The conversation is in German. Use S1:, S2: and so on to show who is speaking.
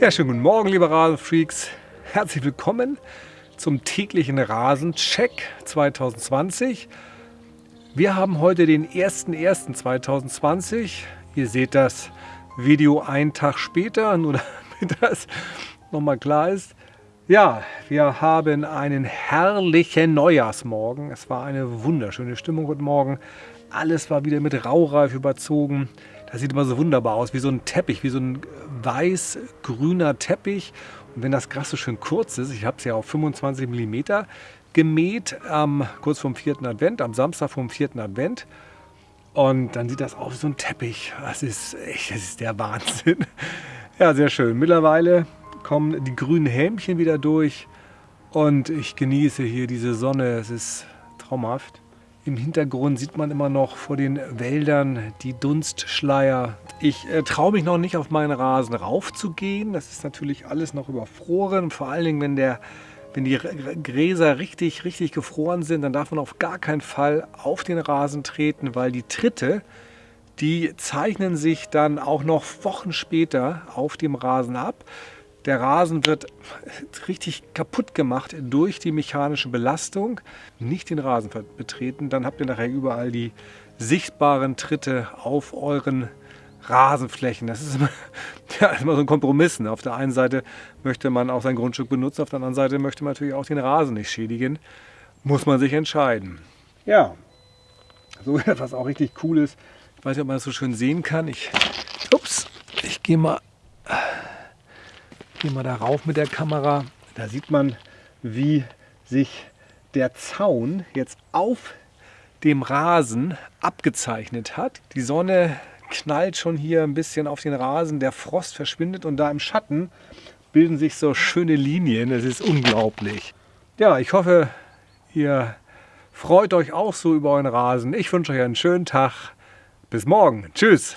S1: Ja, schönen guten Morgen, liebe Rasenfreaks. Herzlich willkommen zum täglichen Rasencheck 2020. Wir haben heute den 01.01.2020. Ihr seht das Video einen Tag später, nur damit das nochmal klar ist. Ja, wir haben einen herrlichen Neujahrsmorgen. Es war eine wunderschöne Stimmung heute Morgen. Alles war wieder mit Raureif überzogen. Das sieht immer so wunderbar aus, wie so ein Teppich, wie so ein weiß-grüner Teppich. Und wenn das Gras so schön kurz ist, ich habe es ja auf 25 mm gemäht, ähm, kurz vom vierten Advent, am Samstag vom vierten Advent. Und dann sieht das aus wie so ein Teppich. Das ist echt, das ist der Wahnsinn. Ja, sehr schön. Mittlerweile kommen die grünen Helmchen wieder durch und ich genieße hier diese Sonne. Es ist traumhaft. Im Hintergrund sieht man immer noch vor den Wäldern die Dunstschleier. Ich äh, traue mich noch nicht auf meinen Rasen raufzugehen. Das ist natürlich alles noch überfroren. Vor allen Dingen, wenn, der, wenn die Gräser richtig, richtig gefroren sind, dann darf man auf gar keinen Fall auf den Rasen treten, weil die Tritte, die zeichnen sich dann auch noch Wochen später auf dem Rasen ab. Der Rasen wird richtig kaputt gemacht durch die mechanische Belastung. Nicht den Rasen betreten, dann habt ihr nachher überall die sichtbaren Tritte auf euren Rasenflächen. Das ist immer, ja, immer so ein Kompromiss. Ne? Auf der einen Seite möchte man auch sein Grundstück benutzen, auf der anderen Seite möchte man natürlich auch den Rasen nicht schädigen. Muss man sich entscheiden. Ja, so etwas auch richtig cool ist. Ich weiß nicht, ob man das so schön sehen kann. Ich, ups, ich gehe mal Gehen wir da rauf mit der Kamera. Da sieht man, wie sich der Zaun jetzt auf dem Rasen abgezeichnet hat. Die Sonne knallt schon hier ein bisschen auf den Rasen, der Frost verschwindet und da im Schatten bilden sich so schöne Linien. Es ist unglaublich. Ja, ich hoffe, ihr freut euch auch so über euren Rasen. Ich wünsche euch einen schönen Tag. Bis morgen. Tschüss.